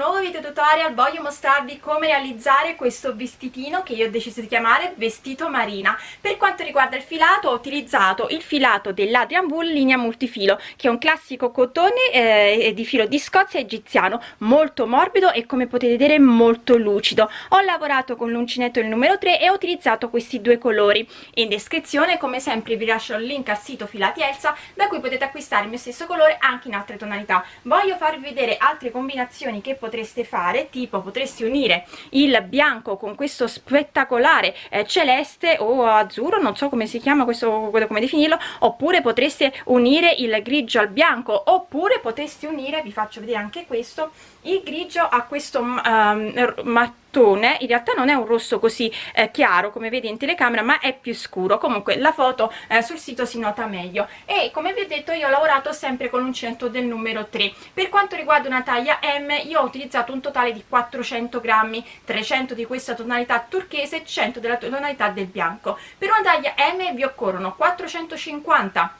nuovo video tutorial voglio mostrarvi come realizzare questo vestitino che io ho deciso di chiamare vestito marina. Per quanto riguarda il filato ho utilizzato il filato dell'Adrian Wool linea multifilo che è un classico cotone eh, di filo di Scozia egiziano molto morbido e come potete vedere molto lucido. Ho lavorato con l'uncinetto il numero 3 e ho utilizzato questi due colori. In descrizione come sempre vi lascio il link al sito Filati Elsa da cui potete acquistare il mio stesso colore anche in altre tonalità. Voglio farvi vedere altre combinazioni che potreste fare tipo potresti unire il bianco con questo spettacolare eh, celeste o azzurro non so come si chiama questo come definirlo oppure potreste unire il grigio al bianco oppure potresti unire vi faccio vedere anche questo il grigio a questo um, mattone in realtà non è un rosso così eh, chiaro come vedi in telecamera ma è più scuro. Comunque la foto eh, sul sito si nota meglio. E come vi ho detto io ho lavorato sempre con l'uncinetto del numero 3 per quanto riguarda una taglia M io ho utilizzato un totale di 400 grammi 300 di questa tonalità turchese e 100 della tonalità del bianco. Per una taglia M vi occorrono 450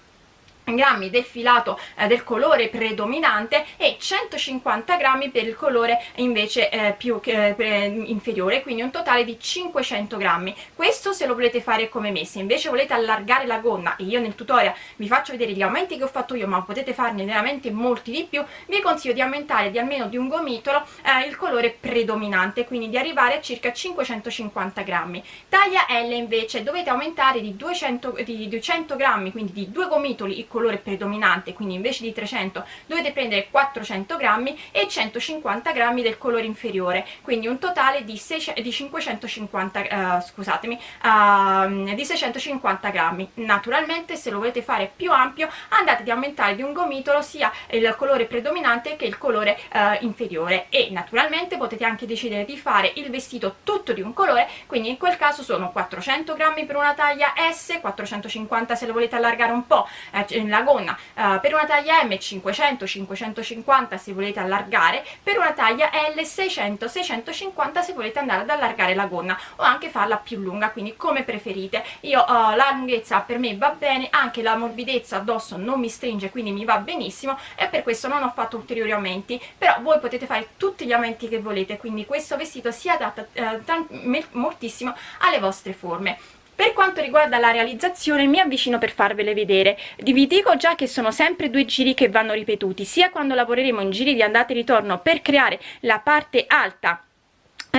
grammi del filato eh, del colore predominante e 150 grammi per il colore invece eh, più eh, inferiore quindi un totale di 500 grammi. Questo se lo volete fare come me. Se invece volete allargare la gonna e io nel tutorial vi faccio vedere gli aumenti che ho fatto io ma potete farne veramente molti di più vi consiglio di aumentare di almeno di un gomitolo eh, il colore predominante quindi di arrivare a circa 550 grammi. Taglia L invece dovete aumentare di 200, di 200 grammi quindi di due gomitoli il colore colore predominante quindi invece di 300 dovete prendere 400 grammi e 150 grammi del colore inferiore quindi un totale di, 6, di 550 uh, scusatemi uh, di 650 grammi. Naturalmente se lo volete fare più ampio andate ad aumentare di un gomitolo sia il colore predominante che il colore uh, inferiore. E naturalmente potete anche decidere di fare il vestito tutto di un colore quindi in quel caso sono 400 grammi per una taglia S 450 se lo volete allargare un po' eh, la gonna. Uh, per una taglia M 500 550 se volete allargare per una taglia L 600 650 se volete andare ad allargare la gonna o anche farla più lunga quindi come preferite. Io uh, la lunghezza per me va bene anche la morbidezza addosso non mi stringe quindi mi va benissimo e per questo non ho fatto ulteriori aumenti. Però voi potete fare tutti gli aumenti che volete quindi questo vestito si adatta uh, moltissimo alle vostre forme per quanto riguarda la realizzazione mi avvicino per farvele vedere. Vi dico già che sono sempre due giri che vanno ripetuti, sia quando lavoreremo in giri di andata e ritorno per creare la parte alta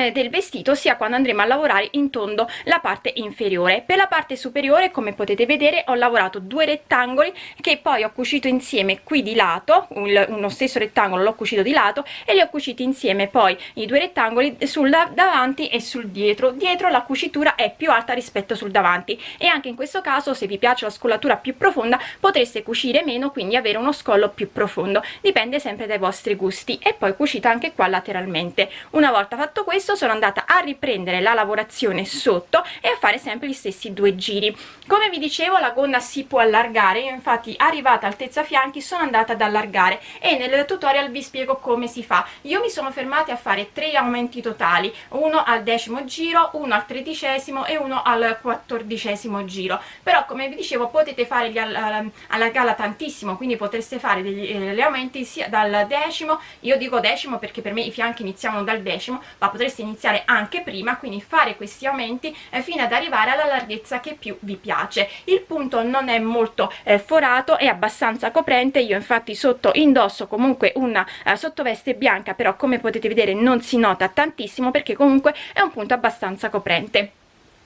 eh, del vestito sia quando andremo a lavorare in tondo la parte inferiore. Per la parte superiore come potete vedere ho lavorato due rettangoli che poi ho cucito insieme qui di lato un, uno stesso rettangolo l'ho cucito di lato e li ho cuciti insieme poi i due rettangoli sul davanti e sul dietro. Dietro la cucitura è più alta rispetto sul davanti. E anche in questo caso se vi piace la scollatura più profonda potreste cucire meno quindi avere uno scollo più profondo. Dipende sempre dai vostri gusti. E poi cucita anche qua lateralmente. Una volta fatto questo questo sono andata a riprendere la lavorazione sotto e a fare sempre gli stessi due giri. Come vi dicevo la gonna si può allargare io infatti arrivata altezza fianchi sono andata ad allargare e nel tutorial vi spiego come si fa. Io mi sono fermata a fare tre aumenti totali uno al decimo giro uno al tredicesimo e uno al quattordicesimo giro. Però come vi dicevo potete fare gli allargarla tantissimo quindi potreste fare degli eh, aumenti sia dal decimo io dico decimo perché per me i fianchi iniziamo dal decimo ma potreste iniziare anche prima quindi fare questi aumenti eh, fino ad arrivare alla larghezza che più vi piace. Il punto non è molto eh, forato è abbastanza coprente. Io infatti sotto indosso comunque una eh, sottoveste bianca però come potete vedere non si nota tantissimo perché comunque è un punto abbastanza coprente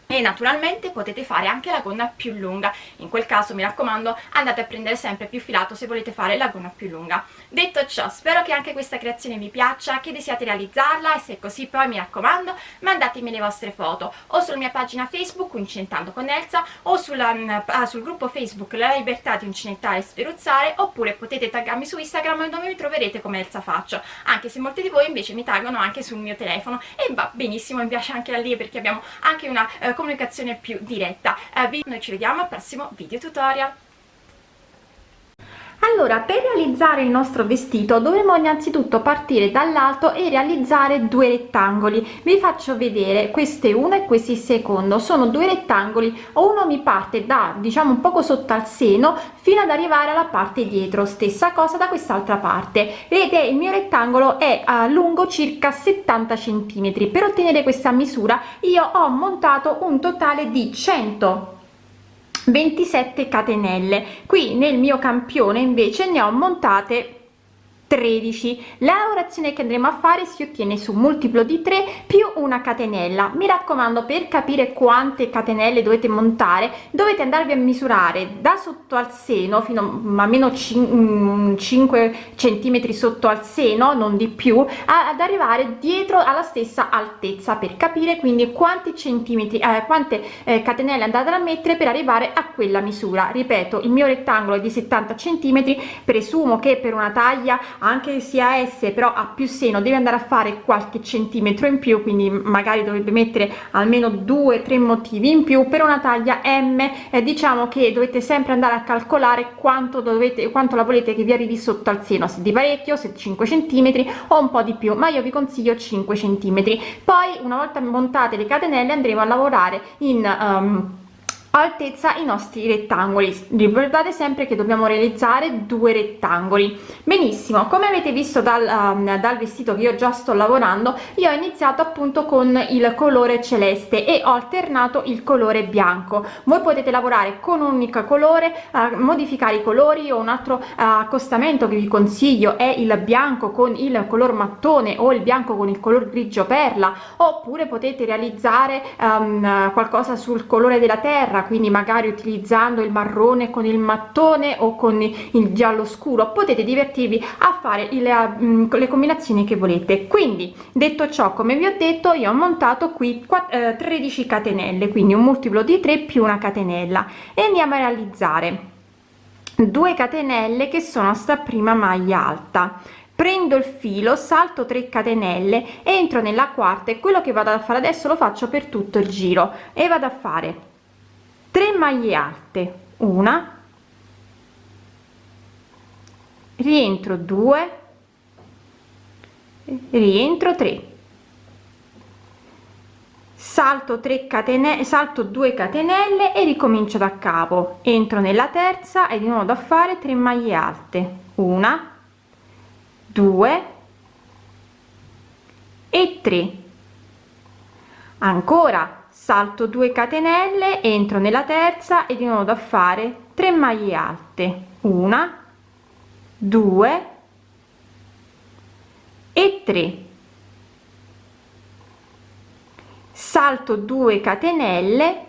e naturalmente potete fare anche la gonna più lunga. In quel caso mi raccomando andate a prendere sempre più filato se volete fare la gonna più lunga. Detto ciò spero che anche questa creazione vi piaccia che desiate realizzarla e se è così poi mi raccomando mandatemi le vostre foto o sulla mia pagina facebook Uncintando con Elsa o sulla, mm, ah, sul gruppo facebook La Libertà di Uncinettare e Sferuzzare oppure potete taggarmi su Instagram dove mi troverete come Elsa Faccio. Anche se molti di voi invece mi taggano anche sul mio telefono. E va benissimo mi piace anche da lì perché abbiamo anche una eh, comunicazione più diretta. Eh, noi ci vediamo al prossimo video tutorial allora per realizzare il nostro vestito dovremo innanzitutto partire dall'alto e realizzare due rettangoli. Vi faccio vedere queste uno e questi secondo sono due rettangoli. Uno mi parte da diciamo un poco sotto al seno fino ad arrivare alla parte dietro. Stessa cosa da quest'altra parte. Vedete il mio rettangolo è a lungo circa 70 centimetri. Per ottenere questa misura io ho montato un totale di 100 27 catenelle. Qui nel mio campione invece ne ho montate 13 la lavorazione che andremo a fare si ottiene su multiplo di 3 più una catenella. Mi raccomando per capire quante catenelle dovete montare dovete andarvi a misurare da sotto al seno fino a meno 5 centimetri sotto al seno non di più ad arrivare dietro alla stessa altezza. Per capire quindi quanti centimetri eh, quante eh, catenelle andate a mettere per arrivare a quella misura. Ripeto il mio rettangolo è di 70 centimetri. Presumo che per una taglia anche sia S però ha più seno deve andare a fare qualche centimetro in più quindi magari dovrebbe mettere almeno due tre motivi in più. Per una taglia M eh, diciamo che dovete sempre andare a calcolare quanto dovete quanto la volete che vi arrivi sotto al seno se di parecchio se 5 centimetri o un po di più ma io vi consiglio 5 centimetri. Poi una volta montate le catenelle andremo a lavorare in um, altezza i nostri rettangoli. Ricordate sempre che dobbiamo realizzare due rettangoli. Benissimo come avete visto dal, um, dal vestito che io già sto lavorando io ho iniziato appunto con il colore celeste e ho alternato il colore bianco. Voi potete lavorare con un unico colore uh, modificare i colori o un altro uh, accostamento che vi consiglio è il bianco con il color mattone o il bianco con il color grigio perla oppure potete realizzare um, qualcosa sul colore della terra quindi magari utilizzando il marrone con il mattone o con il giallo scuro potete divertirvi a fare le, mm, le combinazioni che volete. Quindi detto ciò come vi ho detto io ho montato qui 13 eh, catenelle quindi un multiplo di 3 più una catenella. E andiamo a realizzare. 2 catenelle che sono sta prima maglia alta. Prendo il filo salto 3 catenelle entro nella quarta e quello che vado a fare adesso lo faccio per tutto il giro. E vado a fare 3 maglie alte una rientro 2 rientro 3 salto 3 catenelle salto 2 catenelle e ricomincio da capo. Entro nella terza e di nuovo da fare 3 maglie alte una 2 e 3 ancora salto 2 catenelle entro nella terza e di nuovo da fare 3 maglie alte. Una 2 e 3 salto 2 catenelle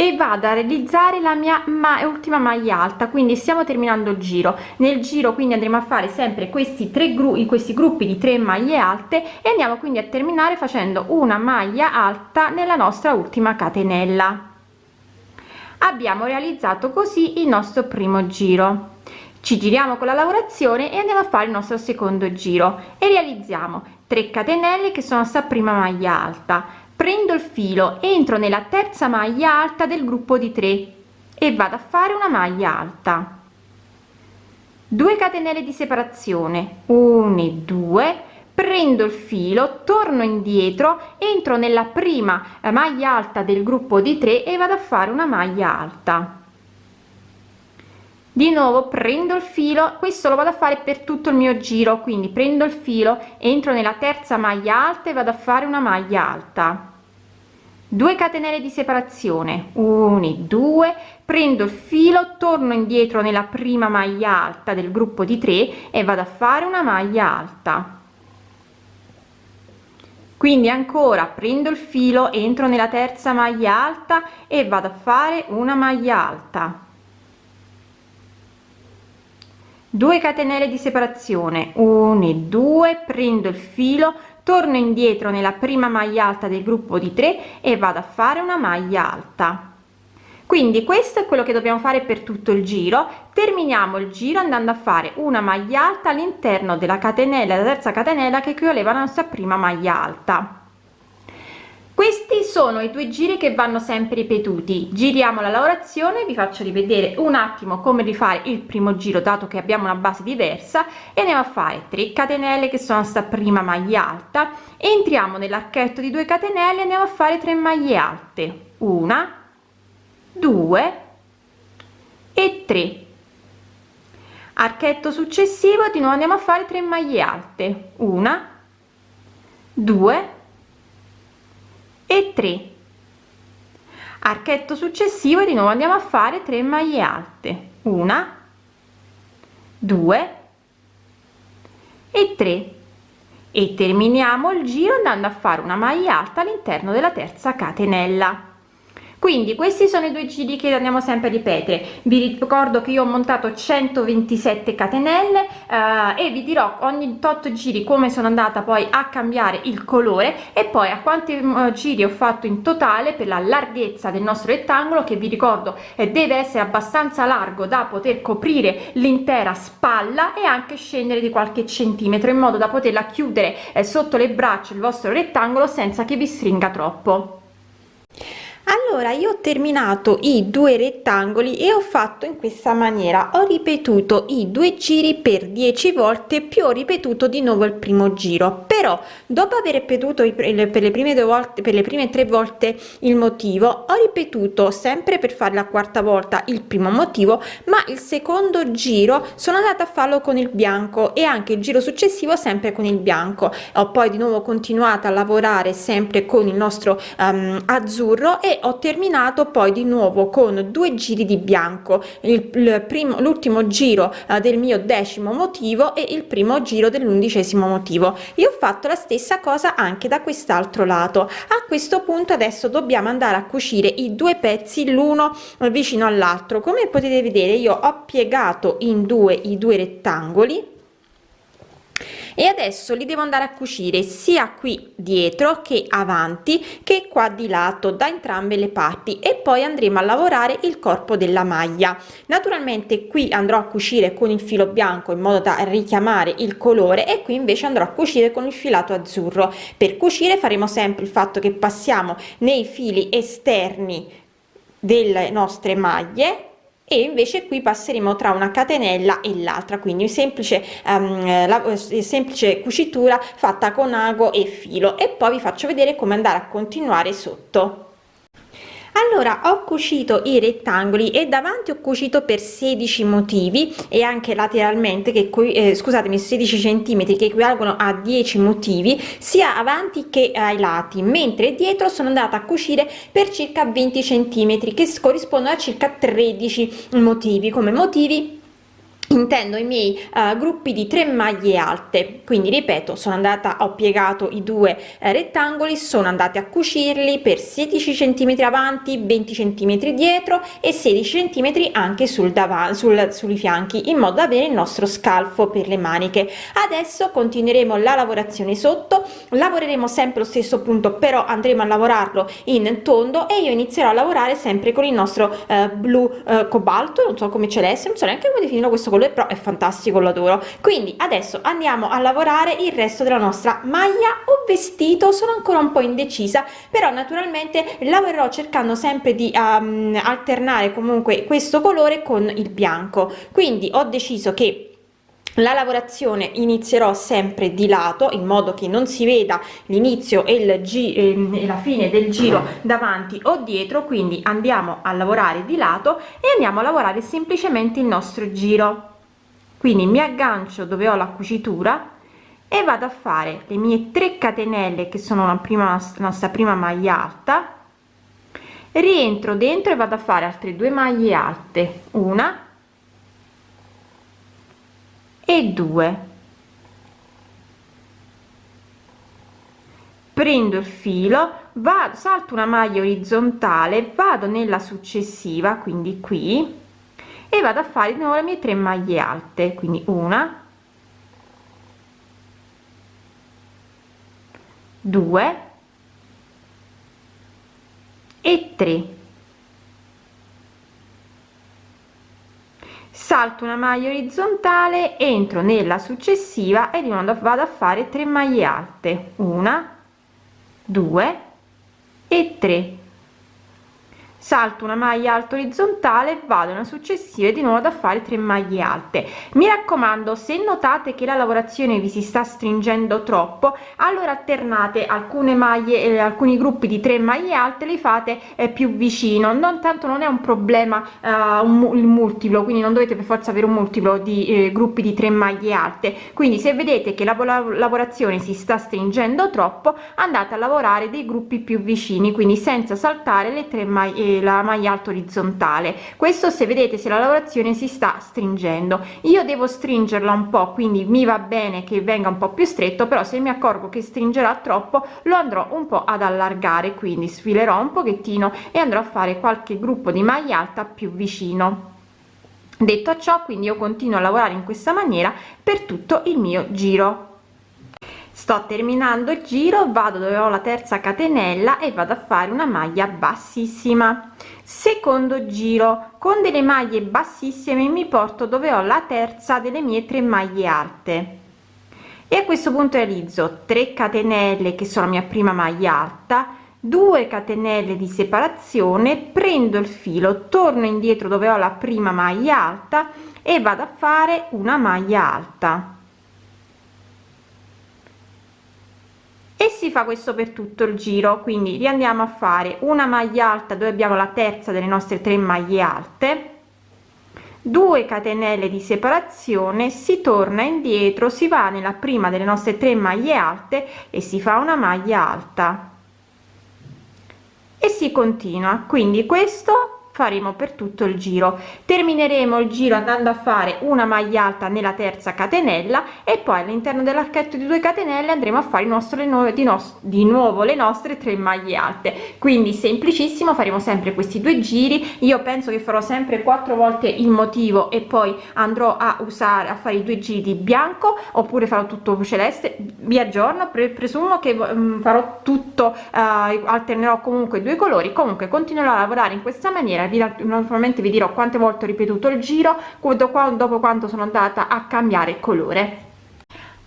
e vado a realizzare la mia ma ultima maglia alta. Quindi stiamo terminando il giro. Nel giro quindi andremo a fare sempre questi tre gruppi questi gruppi di tre maglie alte e andiamo quindi a terminare facendo una maglia alta nella nostra ultima catenella. Abbiamo realizzato così il nostro primo giro. Ci giriamo con la lavorazione e andiamo a fare il nostro secondo giro. E realizziamo 3 catenelle che sono sta prima maglia alta prendo il filo entro nella terza maglia alta del gruppo di 3 e vado a fare una maglia alta. 2 catenelle di separazione 1 e 2 prendo il filo torno indietro entro nella prima maglia alta del gruppo di 3 e vado a fare una maglia alta di nuovo prendo il filo questo lo vado a fare per tutto il mio giro quindi prendo il filo entro nella terza maglia alta e vado a fare una maglia alta. 2 catenelle di separazione 1 2 prendo il filo torno indietro nella prima maglia alta del gruppo di 3 e vado a fare una maglia alta. Quindi ancora prendo il filo entro nella terza maglia alta e vado a fare una maglia alta 2 catenelle di separazione 1 2 prendo il filo torno indietro nella prima maglia alta del gruppo di 3 e vado a fare una maglia alta. Quindi questo è quello che dobbiamo fare per tutto il giro. Terminiamo il giro andando a fare una maglia alta all'interno della catenella la terza catenella che equivaleva alla nostra prima maglia alta questi sono i due giri che vanno sempre ripetuti. Giriamo la lavorazione vi faccio rivedere un attimo come rifare il primo giro dato che abbiamo una base diversa e andiamo a fare 3 catenelle che sono sta prima maglia alta. Entriamo nell'archetto di 2 catenelle andiamo a fare 3 maglie alte. Una 2 e 3 archetto successivo di nuovo andiamo a fare 3 maglie alte. Una 2 e 3 archetto successivo di nuovo andiamo a fare 3 maglie alte. Una 2 e 3 e terminiamo il giro andando a fare una maglia alta all'interno della terza catenella quindi questi sono i due giri che andiamo sempre a ripetere. Vi ricordo che io ho montato 127 catenelle eh, e vi dirò ogni tot giri come sono andata poi a cambiare il colore e poi a quanti uh, giri ho fatto in totale per la larghezza del nostro rettangolo che vi ricordo eh, deve essere abbastanza largo da poter coprire l'intera spalla e anche scendere di qualche centimetro in modo da poterla chiudere eh, sotto le braccia il vostro rettangolo senza che vi stringa troppo allora io ho terminato i due rettangoli e ho fatto in questa maniera. Ho ripetuto i due giri per 10 volte più ho ripetuto di nuovo il primo giro. Però dopo aver ripetuto per le prime due volte per le prime tre volte il motivo ho ripetuto sempre per fare la quarta volta il primo motivo ma il secondo giro sono andata a farlo con il bianco e anche il giro successivo sempre con il bianco. Ho poi di nuovo continuato a lavorare sempre con il nostro um, azzurro e ho terminato poi di nuovo con due giri di bianco. Il, l'ultimo giro uh, del mio decimo motivo e il primo giro dell'undicesimo motivo. Io ho fatto la stessa cosa anche da quest'altro lato. A questo punto adesso dobbiamo andare a cucire i due pezzi l'uno vicino all'altro. Come potete vedere io ho piegato in due i due rettangoli e adesso li devo andare a cucire sia qui dietro che avanti che qua di lato da entrambe le parti e poi andremo a lavorare il corpo della maglia. Naturalmente qui andrò a cucire con il filo bianco in modo da richiamare il colore e qui invece andrò a cucire con il filato azzurro. Per cucire faremo sempre il fatto che passiamo nei fili esterni delle nostre maglie e invece qui passeremo tra una catenella e l'altra quindi semplice um, la, semplice cucitura fatta con ago e filo. E poi vi faccio vedere come andare a continuare sotto allora ho cucito i rettangoli e davanti ho cucito per 16 motivi e anche lateralmente che qui eh, scusatemi 16 centimetri che equivalgono a 10 motivi sia avanti che ai lati mentre dietro sono andata a cucire per circa 20 centimetri che corrispondono a circa 13 motivi come motivi intendo i miei uh, gruppi di tre maglie alte. Quindi ripeto sono andata ho piegato i due eh, rettangoli sono andate a cucirli per 16 centimetri avanti 20 centimetri dietro e 16 centimetri anche sul davanti sul, sui fianchi in modo da avere il nostro scalfo per le maniche. Adesso continueremo la lavorazione sotto lavoreremo sempre lo stesso punto però andremo a lavorarlo in tondo e io inizierò a lavorare sempre con il nostro uh, blu uh, cobalto non so come celeste non so neanche come definirlo questo colore però è fantastico lo adoro. Quindi adesso andiamo a lavorare il resto della nostra maglia. O vestito sono ancora un po indecisa però naturalmente lavorerò cercando sempre di um, alternare comunque questo colore con il bianco. Quindi ho deciso che la lavorazione inizierò sempre di lato in modo che non si veda l'inizio e e la fine del giro davanti o dietro quindi andiamo a lavorare di lato e andiamo a lavorare semplicemente il nostro giro. Quindi mi aggancio dove ho la cucitura e vado a fare le mie 3 catenelle che sono la prima nostra prima maglia alta. Rientro dentro e vado a fare altre due maglie alte. Una e due. Prendo il filo vado salto una maglia orizzontale vado nella successiva quindi qui e vado a fare di nuovo le mie tre maglie alte quindi una due e tre salto una maglia orizzontale entro nella successiva e vado a fare tre maglie alte. Una due e 3 salto una maglia alta orizzontale vado una successiva e di nuovo da fare 3 maglie alte. Mi raccomando se notate che la lavorazione vi si sta stringendo troppo allora alternate alcune maglie e alcuni gruppi di 3 maglie alte li fate eh, più vicino. Non tanto non è un problema eh, un, il multiplo quindi non dovete per forza avere un multiplo di eh, gruppi di 3 maglie alte. Quindi se vedete che la, la lavorazione si sta stringendo troppo andate a lavorare dei gruppi più vicini quindi senza saltare le 3 maglie la maglia alta orizzontale questo se vedete se la lavorazione si sta stringendo. Io devo stringerla un po quindi mi va bene che venga un po più stretto però se mi accorgo che stringerà troppo lo andrò un po ad allargare quindi sfilerò un pochettino e andrò a fare qualche gruppo di maglia alta più vicino. Detto ciò quindi io continuo a lavorare in questa maniera per tutto il mio giro sto terminando il giro vado dove ho la terza catenella e vado a fare una maglia bassissima. Secondo giro con delle maglie bassissime mi porto dove ho la terza delle mie tre maglie alte. E a questo punto realizzo 3 catenelle che sono la mia prima maglia alta 2 catenelle di separazione prendo il filo torno indietro dove ho la prima maglia alta e vado a fare una maglia alta e si fa questo per tutto il giro quindi riandiamo a fare. Una maglia alta dove abbiamo la terza delle nostre tre maglie alte. 2 catenelle di separazione si torna indietro si va nella prima delle nostre tre maglie alte e si fa una maglia alta. E si continua. Quindi questo faremo per tutto il giro. Termineremo il giro andando a fare una maglia alta nella terza catenella e poi all'interno dell'archetto di 2 catenelle andremo a fare il nostro di, no di nuovo le nostre tre maglie alte. Quindi semplicissimo faremo sempre questi due giri. Io penso che farò sempre quattro volte il motivo e poi andrò a usare a fare i due giri di bianco oppure farò tutto celeste vi aggiorno pre presumo che um, farò tutto uh, alternerò comunque due colori. Comunque continuerò a lavorare in questa maniera vi, naturalmente vi dirò quante volte ho ripetuto il giro dopo quanto sono andata a cambiare colore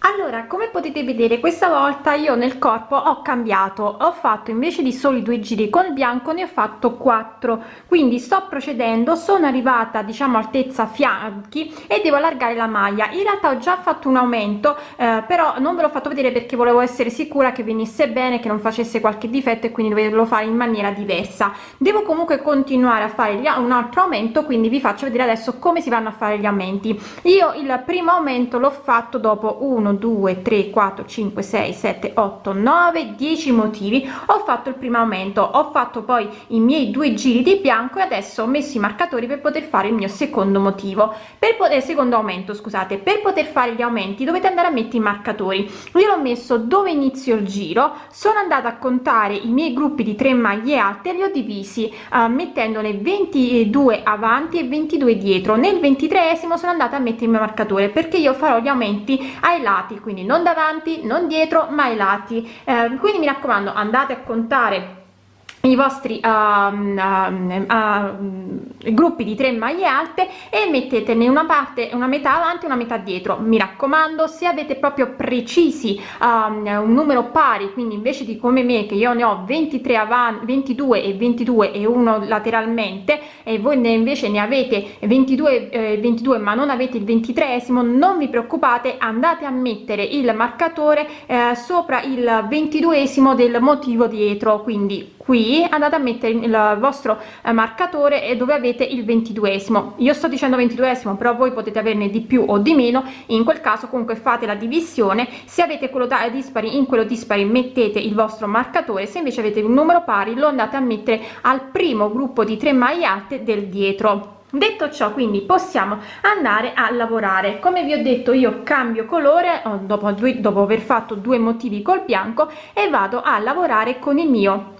allora come potete vedere questa volta io nel corpo ho cambiato. Ho fatto invece di soli due giri col bianco ne ho fatto quattro. Quindi sto procedendo sono arrivata diciamo altezza fianchi e devo allargare la maglia. In realtà ho già fatto un aumento eh, però non ve l'ho fatto vedere perché volevo essere sicura che venisse bene che non facesse qualche difetto e quindi dovevo fare in maniera diversa. Devo comunque continuare a fare un altro aumento quindi vi faccio vedere adesso come si vanno a fare gli aumenti. Io il primo aumento l'ho fatto dopo 1 1 2 3 4 5 6 7 8 9 10 motivi. Ho fatto il primo aumento ho fatto poi i miei due giri di bianco e adesso ho messo i marcatori per poter fare il mio secondo motivo. Per poter secondo aumento scusate. Per poter fare gli aumenti dovete andare a mettere i marcatori. Io l'ho messo dove inizio il giro sono andata a contare i miei gruppi di 3 maglie alte li ho divisi uh, mettendone 22 avanti e 22 dietro. Nel 23 sono andata a mettere il mio marcatore perché io farò gli aumenti ai lati lati quindi non davanti non dietro ma ai lati. Eh, quindi mi raccomando andate a contare i vostri um, um, uh, gruppi di tre maglie alte e mettetene una parte una metà avanti una metà dietro. Mi raccomando se avete proprio precisi um, un numero pari quindi invece di come me che io ne ho 23 avanti 22 e 22 e uno lateralmente e voi ne invece ne avete 22 eh, 22 ma non avete il 23 non vi preoccupate andate a mettere il marcatore eh, sopra il 22 del motivo dietro. Quindi qui andate a mettere il vostro eh, marcatore e dove avete il ventiduesimo. Io sto dicendo ventiduesimo però voi potete averne di più o di meno. In quel caso comunque fate la divisione. Se avete quello da dispari in quello dispari mettete il vostro marcatore. Se invece avete un numero pari lo andate a mettere al primo gruppo di tre maglie alte del dietro. Detto ciò quindi possiamo andare a lavorare. Come vi ho detto io cambio colore dopo, dopo aver fatto due motivi col bianco e vado a lavorare con il mio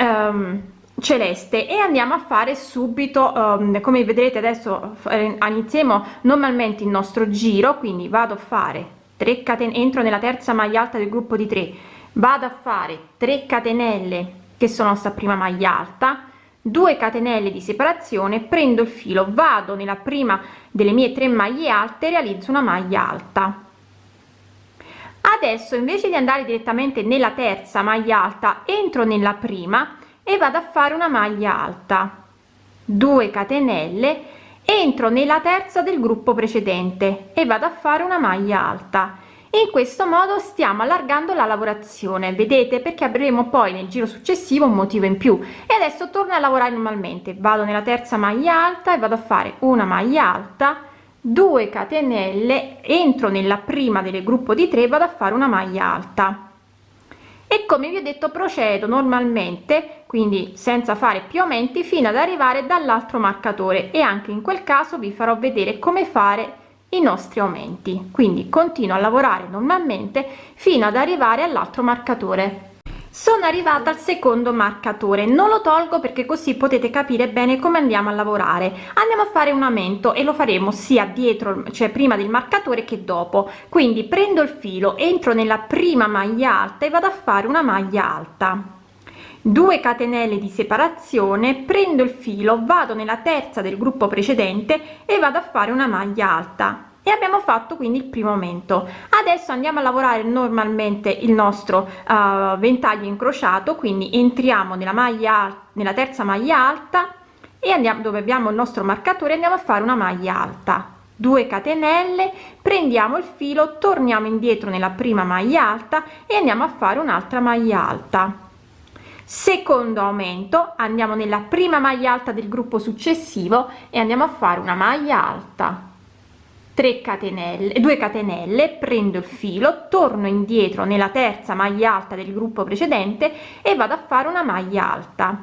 um, celeste e andiamo a fare subito um, come vedrete adesso eh, iniziamo normalmente il nostro giro quindi vado a fare 3 catene entro nella terza maglia alta del gruppo di 3 vado a fare 3 catenelle che sono sta prima maglia alta 2 catenelle di separazione prendo il filo vado nella prima delle mie tre maglie alte realizzo una maglia alta adesso invece di andare direttamente nella terza maglia alta entro nella prima e vado a fare una maglia alta. 2 catenelle entro nella terza del gruppo precedente e vado a fare una maglia alta. In questo modo stiamo allargando la lavorazione vedete? Perché avremo poi nel giro successivo un motivo in più. E adesso torno a lavorare normalmente. Vado nella terza maglia alta e vado a fare una maglia alta 2 catenelle entro nella prima del gruppo di 3 vado a fare una maglia alta. E come vi ho detto procedo normalmente quindi senza fare più aumenti fino ad arrivare dall'altro marcatore e anche in quel caso vi farò vedere come fare i nostri aumenti. Quindi continuo a lavorare normalmente fino ad arrivare all'altro marcatore sono arrivata al secondo marcatore. Non lo tolgo perché così potete capire bene come andiamo a lavorare. Andiamo a fare un aumento e lo faremo sia dietro cioè prima del marcatore che dopo. Quindi prendo il filo entro nella prima maglia alta e vado a fare una maglia alta. 2 catenelle di separazione prendo il filo vado nella terza del gruppo precedente e vado a fare una maglia alta e abbiamo fatto quindi il primo aumento. Adesso andiamo a lavorare normalmente il nostro uh, ventaglio incrociato quindi entriamo nella maglia nella terza maglia alta e andiamo dove abbiamo il nostro marcatore andiamo a fare una maglia alta. 2 catenelle prendiamo il filo torniamo indietro nella prima maglia alta e andiamo a fare un'altra maglia alta. Secondo aumento andiamo nella prima maglia alta del gruppo successivo e andiamo a fare una maglia alta 3 catenelle 2 catenelle prendo il filo torno indietro nella terza maglia alta del gruppo precedente e vado a fare una maglia alta.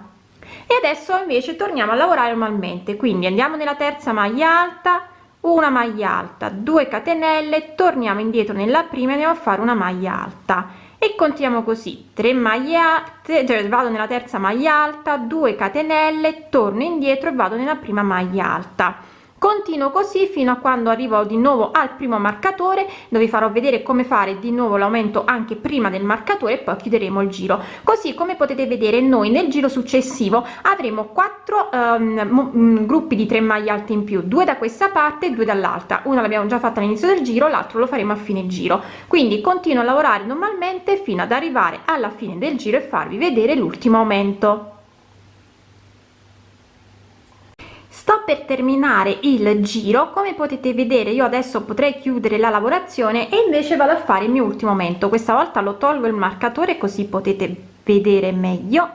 E adesso invece torniamo a lavorare normalmente quindi andiamo nella terza maglia alta una maglia alta 2 catenelle torniamo indietro nella prima e andiamo a fare una maglia alta. E continuiamo così 3 maglie alte cioè vado nella terza maglia alta 2 catenelle torno indietro e vado nella prima maglia alta continuo così fino a quando arrivo di nuovo al primo marcatore dove farò vedere come fare di nuovo l'aumento anche prima del marcatore e poi chiuderemo il giro. Così come potete vedere noi nel giro successivo avremo quattro um, gruppi di 3 maglie alte in più. Due da questa parte e due dall'altra. Una l'abbiamo già fatta all'inizio del giro l'altro lo faremo a fine giro. Quindi continuo a lavorare normalmente fino ad arrivare alla fine del giro e farvi vedere l'ultimo aumento sto per terminare il giro. Come potete vedere io adesso potrei chiudere la lavorazione e invece vado a fare il mio ultimo aumento questa volta lo tolgo il marcatore così potete vedere meglio.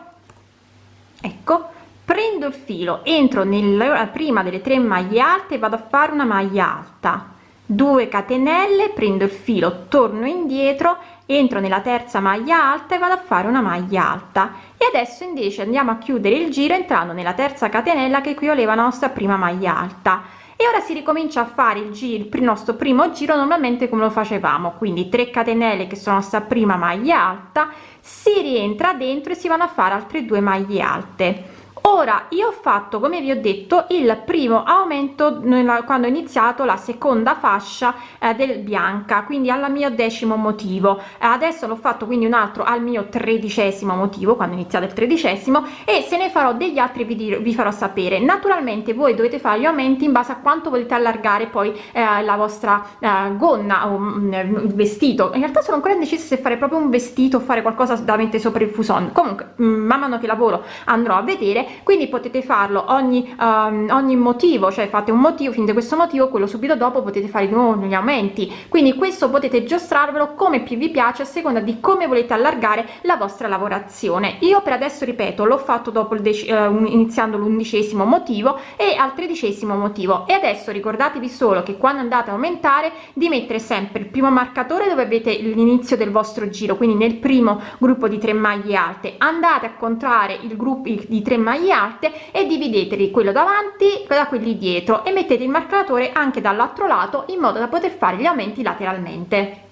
Ecco prendo il filo entro nella prima delle tre maglie alte vado a fare una maglia alta 2 catenelle prendo il filo torno indietro entro nella terza maglia alta e vado a fare una maglia alta. E adesso invece andiamo a chiudere il giro entrando nella terza catenella che equivaleva la nostra prima maglia alta. E ora si ricomincia a fare il giro il nostro primo giro normalmente come lo facevamo. Quindi 3 catenelle che sono sta prima maglia alta si rientra dentro e si vanno a fare altre due maglie alte ora io ho fatto come vi ho detto il primo aumento quando ho iniziato la seconda fascia eh, del bianca quindi alla mio decimo motivo. Adesso l'ho fatto quindi un altro al mio tredicesimo motivo quando ho iniziato il tredicesimo e se ne farò degli altri vi, vi farò sapere. Naturalmente voi dovete fare gli aumenti in base a quanto volete allargare poi eh, la vostra eh, gonna o mm, il vestito. In realtà sono ancora indecisa se fare proprio un vestito o fare qualcosa da mettere sopra il fuson. Comunque mm, man mano che lavoro andrò a vedere quindi potete farlo ogni um, ogni motivo cioè fate un motivo finite questo motivo quello subito dopo potete fare di nuovo gli aumenti. Quindi questo potete giostrarvelo come più vi piace a seconda di come volete allargare la vostra lavorazione. Io per adesso ripeto l'ho fatto dopo il uh, iniziando l'undicesimo motivo e al tredicesimo motivo. E adesso ricordatevi solo che quando andate a aumentare di mettere sempre il primo marcatore dove avete l'inizio del vostro giro quindi nel primo gruppo di 3 maglie alte. Andate a contrarre il gruppo di 3 maglie maglie alte e divideteli quello davanti da quelli dietro e mettete il marcatore anche dall'altro lato in modo da poter fare gli aumenti lateralmente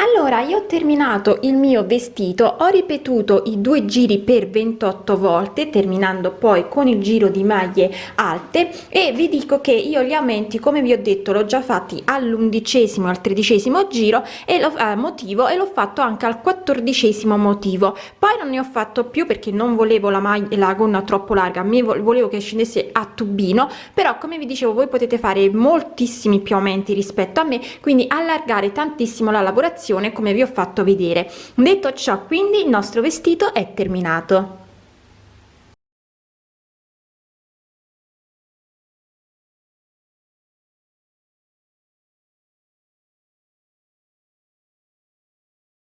allora io ho terminato il mio vestito ho ripetuto i due giri per 28 volte terminando poi con il giro di maglie alte e vi dico che io gli aumenti come vi ho detto l'ho già fatti all'undicesimo al tredicesimo giro e lo eh, motivo e l'ho fatto anche al quattordicesimo motivo. Poi non ne ho fatto più perché non volevo la maglia la gonna troppo larga mi volevo che scendesse a tubino però come vi dicevo voi potete fare moltissimi più aumenti rispetto a me quindi allargare tantissimo la lavorazione lavorazione come vi ho fatto vedere. Detto ciò quindi il nostro vestito è terminato